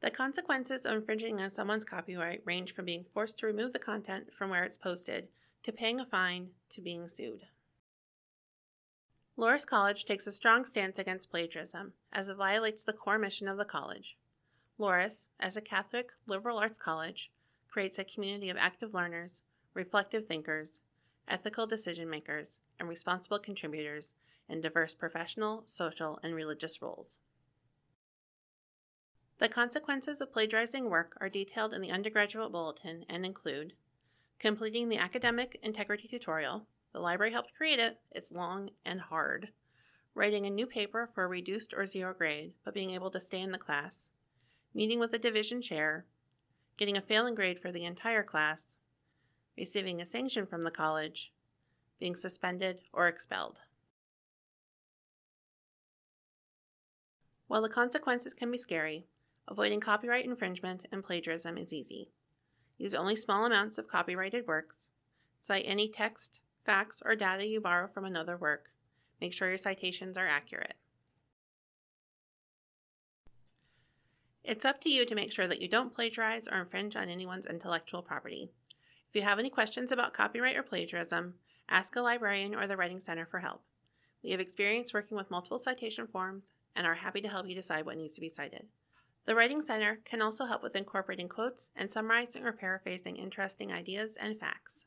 The consequences of infringing on someone's copyright range from being forced to remove the content from where it's posted, to paying a fine, to being sued. Loras College takes a strong stance against plagiarism, as it violates the core mission of the college. Loras, as a Catholic liberal arts college, creates a community of active learners, reflective thinkers, ethical decision makers, and responsible contributors in diverse professional, social, and religious roles. The consequences of plagiarizing work are detailed in the undergraduate bulletin and include completing the academic integrity tutorial. The library helped create it. It's long and hard. Writing a new paper for a reduced or zero grade, but being able to stay in the class. Meeting with the division chair. Getting a failing grade for the entire class. Receiving a sanction from the college. Being suspended or expelled. While the consequences can be scary, avoiding copyright infringement and plagiarism is easy. Use only small amounts of copyrighted works. Cite any text, facts, or data you borrow from another work. Make sure your citations are accurate. It's up to you to make sure that you don't plagiarize or infringe on anyone's intellectual property. If you have any questions about copyright or plagiarism, ask a librarian or the Writing Center for help. We have experience working with multiple citation forms and are happy to help you decide what needs to be cited. The Writing Center can also help with incorporating quotes and summarizing or paraphrasing interesting ideas and facts.